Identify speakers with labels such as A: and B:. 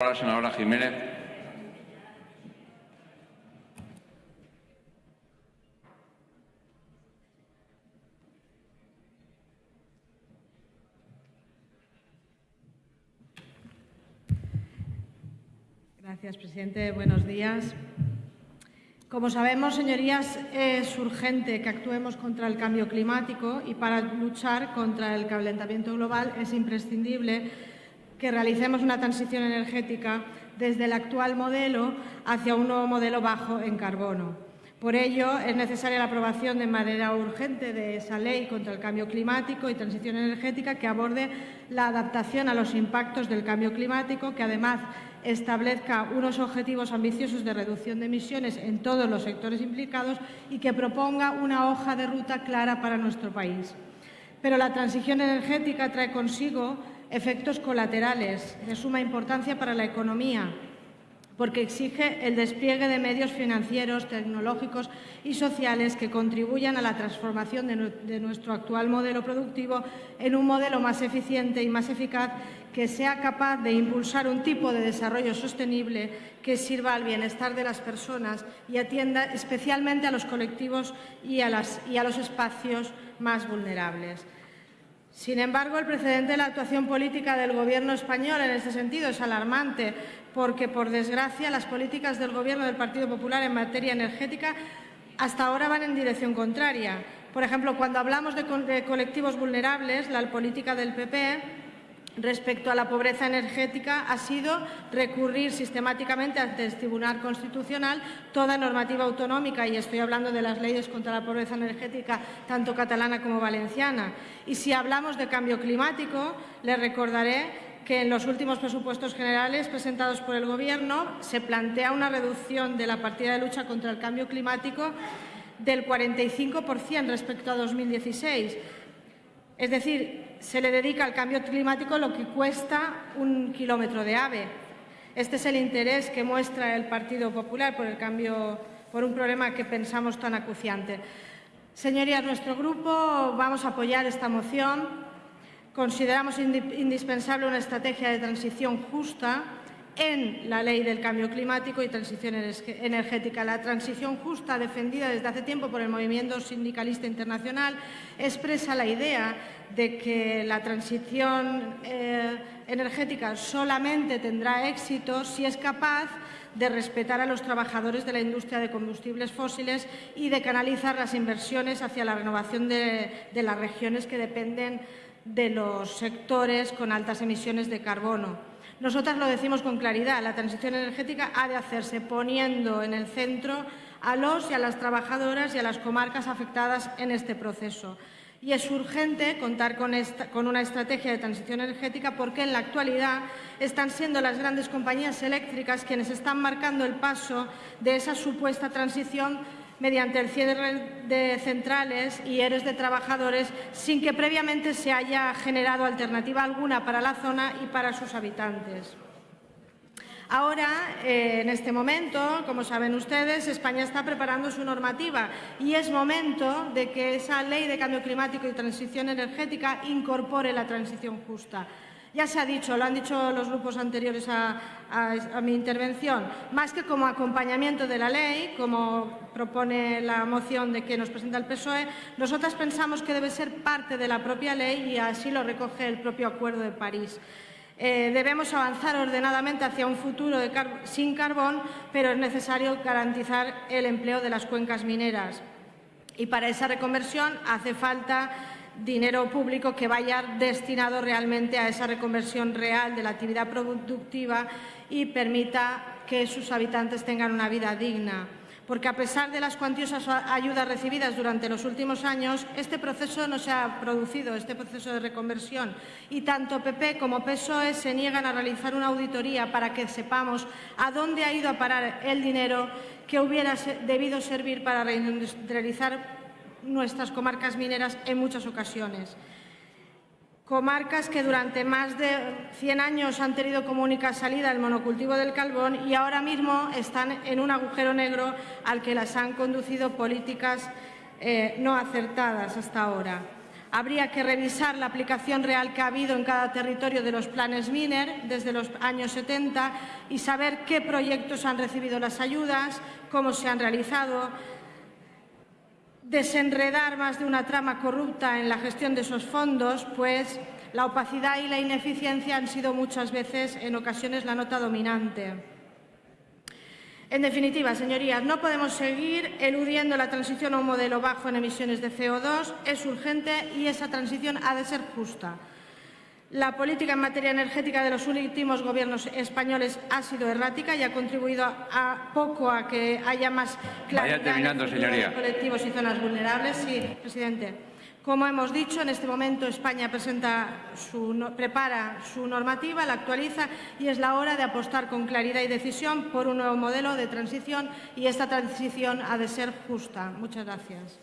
A: La senadora Jiménez.
B: Gracias, presidente. Buenos días. Como sabemos, señorías, es urgente que actuemos contra el cambio climático y para luchar contra el calentamiento global es imprescindible que realicemos una transición energética desde el actual modelo hacia un nuevo modelo bajo en carbono. Por ello, es necesaria la aprobación de manera urgente de esa ley contra el cambio climático y transición energética que aborde la adaptación a los impactos del cambio climático, que además establezca unos objetivos ambiciosos de reducción de emisiones en todos los sectores implicados y que proponga una hoja de ruta clara para nuestro país. Pero la transición energética trae consigo efectos colaterales de suma importancia para la economía, porque exige el despliegue de medios financieros, tecnológicos y sociales que contribuyan a la transformación de, nuestro actual modelo productivo en un modelo más eficiente y más eficaz que sea capaz de impulsar un tipo de desarrollo sostenible que sirva al bienestar de las personas y atienda especialmente a los colectivos y a, los espacios más vulnerables. Sin embargo, el precedente de la actuación política del Gobierno español en este sentido es alarmante, porque, por desgracia, las políticas del Gobierno del Partido Popular en materia energética hasta ahora van en dirección contraria. Por ejemplo, cuando hablamos de, colectivos vulnerables, la política del PP respecto a la pobreza energética ha sido recurrir sistemáticamente ante el Tribunal Constitucional toda normativa autonómica, y estoy hablando de las leyes contra la pobreza energética tanto catalana como valenciana. Y si hablamos de cambio climático, les recordaré que en los últimos presupuestos generales presentados por el Gobierno se plantea una reducción de la partida de lucha contra el cambio climático del 45% respecto a 2016. Es decir, se le dedica al cambio climático lo que cuesta un kilómetro de AVE. Este es el interés que muestra el Partido Popular por, el cambio, por un problema que pensamos tan acuciante. Señorías, nuestro grupo vamos a apoyar esta moción. Consideramos indispensable una estrategia de transición justa en la Ley del Cambio Climático y Transición Energética. La transición justa, defendida desde hace tiempo por el movimiento sindicalista internacional, expresa la idea de que la transición eh, energética solamente tendrá éxito si es capaz de respetar a los trabajadores de la industria de combustibles fósiles y de canalizar las inversiones hacia la renovación de, de las regiones que dependen de los sectores con altas emisiones de carbono. Nosotras lo decimos con claridad, la transición energética ha de hacerse poniendo en el centro a los y a las trabajadoras y a las comarcas afectadas en este proceso. Y es urgente contar con, una estrategia de transición energética porque en la actualidad están siendo las grandes compañías eléctricas quienes están marcando el paso de esa supuesta transición mediante el cierre de centrales y eres de trabajadores sin que previamente se haya generado alternativa alguna para la zona y para sus habitantes. Ahora, eh, en este momento, como saben ustedes, España está preparando su normativa y es momento de que esa ley de cambio climático y transición energética incorpore la transición justa. Ya se ha dicho, lo han dicho los grupos anteriores a, mi intervención, más que como acompañamiento de la ley, como propone la moción de que nos presenta el PSOE, nosotras pensamos que debe ser parte de la propia ley y así lo recoge el propio Acuerdo de París. Eh, debemos avanzar ordenadamente hacia un futuro sin carbón, pero es necesario garantizar el empleo de las cuencas mineras. Y para esa reconversión hace falta dinero público que vaya destinado realmente a esa reconversión real de la actividad productiva y permita que sus habitantes tengan una vida digna. Porque a pesar de las cuantiosas ayudas recibidas durante los últimos años, este proceso no se ha producido, este proceso de reconversión. Y tanto PP como PSOE se niegan a realizar una auditoría para que sepamos a dónde ha ido a parar el dinero que hubiera debido servir para reindustrializar nuestras comarcas mineras en muchas ocasiones. Comarcas que durante más de 100 años han tenido como única salida el monocultivo del carbón y ahora mismo están en un agujero negro al que las han conducido políticas eh, no acertadas hasta ahora. Habría que revisar la aplicación real que ha habido en cada territorio de los planes MINER desde los años 70 y saber qué proyectos han recibido las ayudas, cómo se han realizado, desenredar más de una trama corrupta en la gestión de esos fondos, pues la opacidad y la ineficiencia han sido muchas veces, en ocasiones, la nota dominante. En definitiva, señorías, no podemos seguir eludiendo la transición a un modelo bajo en emisiones de CO2. Es urgente y esa transición ha de ser justa. La política en materia energética de los últimos gobiernos españoles ha sido errática y ha contribuido a poco a que haya más claridad en
A: señoría.
B: colectivos y zonas vulnerables. Sí, presidente. Como hemos dicho, en este momento España presenta su no- prepara su normativa, la actualiza y es la hora de apostar con claridad y decisión por un nuevo modelo de transición y esta transición ha de ser justa. Muchas gracias.